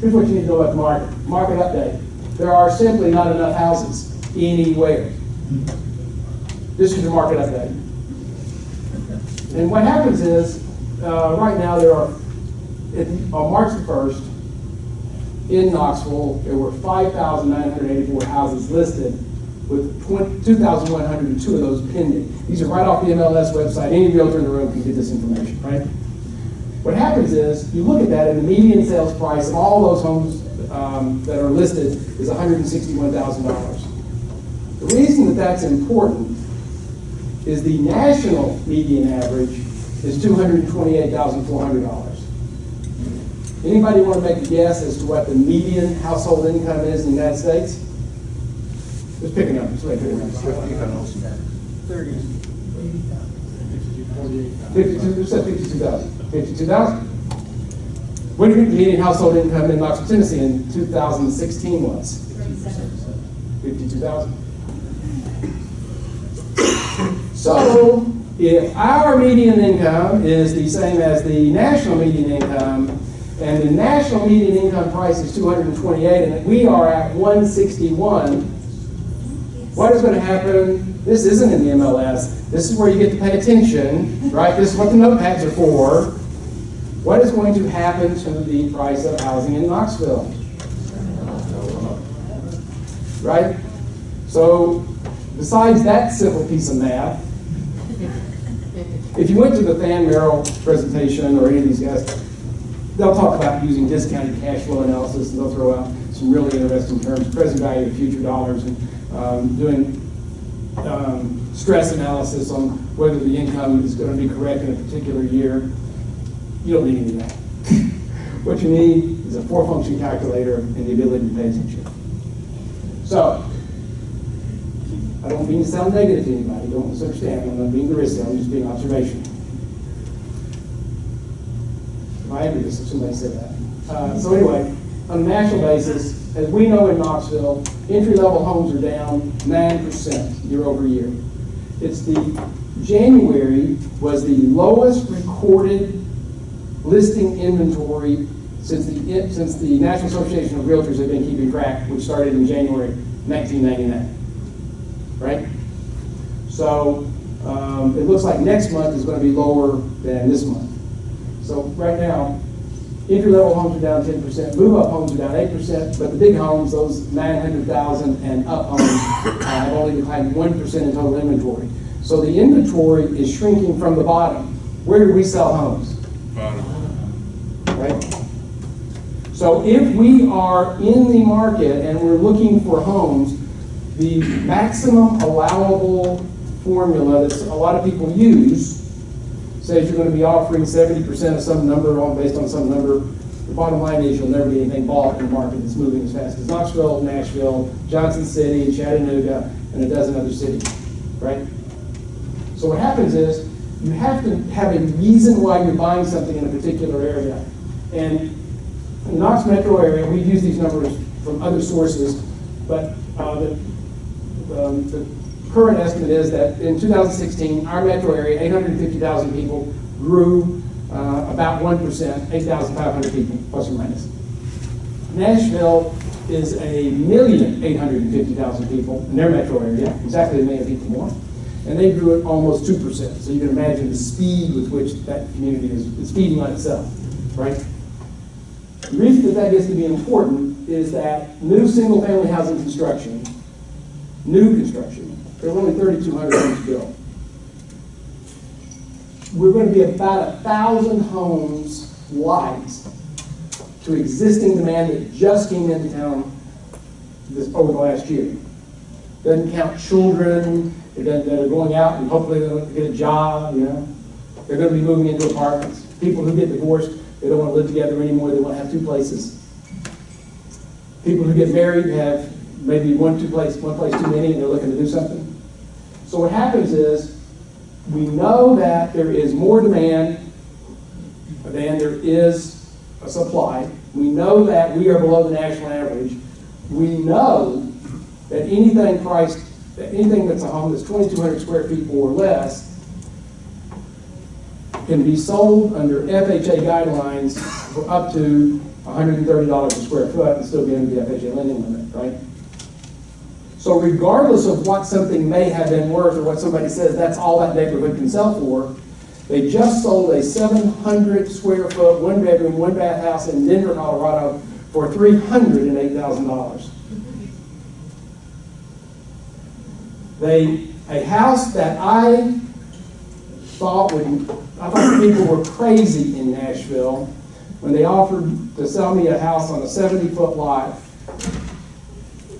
Here's what you need to know about the market. Market update. There are simply not enough houses anywhere. This is your market update. And what happens is, uh, right now there are, on March the 1st, in Knoxville, there were 5,984 houses listed with 2,102 of those pending. These are right off the MLS website. Any realtor in the room can get this information, right? What happens is, you look at that, and the median sales price of all those homes um, that are listed is $161,000. The reason that that's important is the national median average is $228,400. Anybody want to make a guess as to what the median household income is in the United States? Just pick a number, somebody pick a number. Fifty-two, who said fifty-two thousand? Fifty-two thousand? What do you think the median household income in Knoxville, Tennessee in two thousand sixteen was? Fifty-two thousand. So, if our median income is the same as the national median income, and the national median income price is two hundred and twenty-eight, and we are at one sixty-one, what is going to happen? This isn't in the MLS. This is where you get to pay attention, right? This is what the notepads are for. What is going to happen to the price of housing in Knoxville? Right? So, besides that simple piece of math, if you went to the Fan Merrill presentation or any of these guys, they'll talk about using discounted cash flow analysis and they'll throw out some really interesting terms, present value of future dollars, and um, doing um, stress analysis on whether the income is going to be correct in a particular year. You don't need any of that. what you need is a four-function calculator and the ability to pay attention. So, I don't mean to sound negative to anybody, don't misunderstand, I'm not being derisive, I'm just being observational. If I this if somebody said that. Uh, so anyway, on a national basis, as we know in Knoxville, entry-level homes are down 9% year over year. It's the, January was the lowest recorded listing inventory since the, since the National Association of Realtors have been keeping track, which started in January 1999. Right? So um, it looks like next month is going to be lower than this month. So right now, entry-level homes are down 10%, move-up homes are down 8%, but the big homes, those 900,000 and up homes, uh, have only declined 1% in total inventory. So the inventory is shrinking from the bottom. Where do we sell homes? Bottom. Right? So if we are in the market and we're looking for homes, the maximum allowable formula that a lot of people use says you're going to be offering 70% of some number on based on some number. The bottom line is you'll never get anything bought in a market that's moving as fast as Knoxville, Nashville, Johnson City, Chattanooga, and a dozen other cities, right? So what happens is you have to have a reason why you're buying something in a particular area. And in the Knox metro area, we use these numbers from other sources, but uh, the, um, the current estimate is that in 2016, our metro area, 850,000 people, grew uh, about 1%, 8,500 people, plus or minus. Nashville is a million 850,000 people in their metro area, exactly a million people more, and they grew at almost 2%. So you can imagine the speed with which that community is, is feeding on itself, right? The reason that that gets to be important is that new single-family housing construction, new construction, there are only 3,200 homes built. We're going to be about a thousand homes light to existing demand that just came into town this over the last year. Doesn't count children that are going out and hopefully they'll get a job. You know, they're going to be moving into apartments. People who get divorced, they don't want to live together anymore. They want to have two places. People who get married have maybe one two place one place too many, and they're looking to do something. So what happens is we know that there is more demand than there is a supply. We know that we are below the national average. We know that anything priced, that anything that's a home that's 2,200 square feet or less can be sold under FHA guidelines for up to $130 a square foot and still be under the FHA lending limit, right? So regardless of what something may have been worth or what somebody says that's all that neighborhood can sell for, they just sold a 700 square foot, one bedroom, one bath house in Denver, Colorado for $308,000. They, a house that I thought would, I thought people were crazy in Nashville when they offered to sell me a house on a 70-foot lot,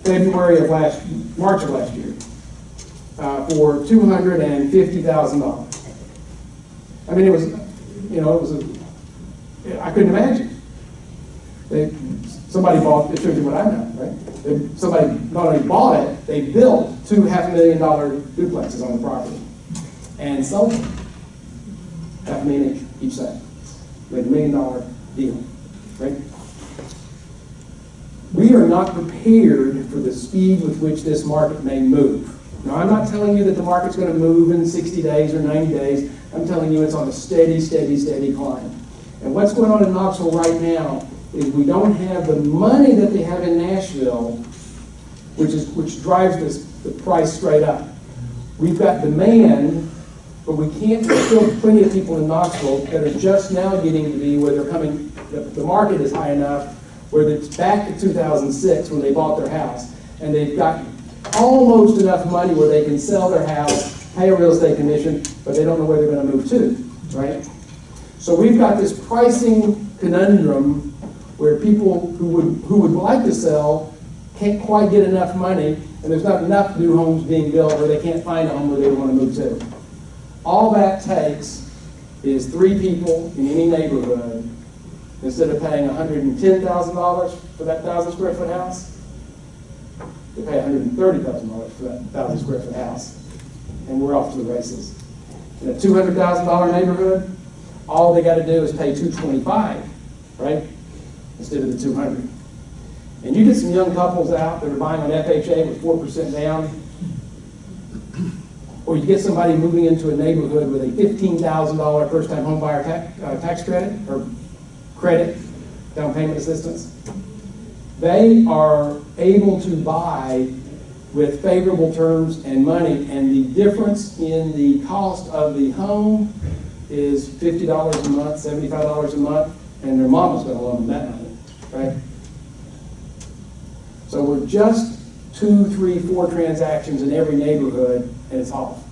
February of last, March of last year, uh, for $250,000. I mean, it was, you know, it was a, I couldn't imagine. They, somebody bought, it shows you what I know, right? They, somebody not only bought it, they built two half a million dollar duplexes on the property and sold them. Half a million each, side. Made a million dollar deal, right? We are not prepared for the speed with which this market may move. Now, I'm not telling you that the market's going to move in 60 days or 90 days. I'm telling you it's on a steady, steady, steady climb. And what's going on in Knoxville right now is we don't have the money that they have in Nashville, which is which drives this the price straight up. We've got demand, but we can't. fill plenty of people in Knoxville that are just now getting to be where they're coming. The, the market is high enough where it's back to 2006 when they bought their house, and they've got almost enough money where they can sell their house, pay a real estate commission, but they don't know where they're going to move to, right? So we've got this pricing conundrum where people who would, who would like to sell can't quite get enough money, and there's not enough new homes being built where they can't find a home where they want to move to. All that takes is three people in any neighborhood, instead of paying $110,000 for that thousand square foot house, they pay $130,000 for that thousand square foot house, and we're off to the races. In a $200,000 neighborhood, all they got to do is pay 225, right? Instead of the 200. And you get some young couples out that are buying on FHA with 4% down, or you get somebody moving into a neighborhood with a $15,000 first-time home buyer tax, uh, tax credit, or credit, down payment assistance. They are able to buy with favorable terms and money, and the difference in the cost of the home is $50 a month, $75 a month, and their mom mama's gonna loan them that money, right? So we're just two, three, four transactions in every neighborhood, and it's off.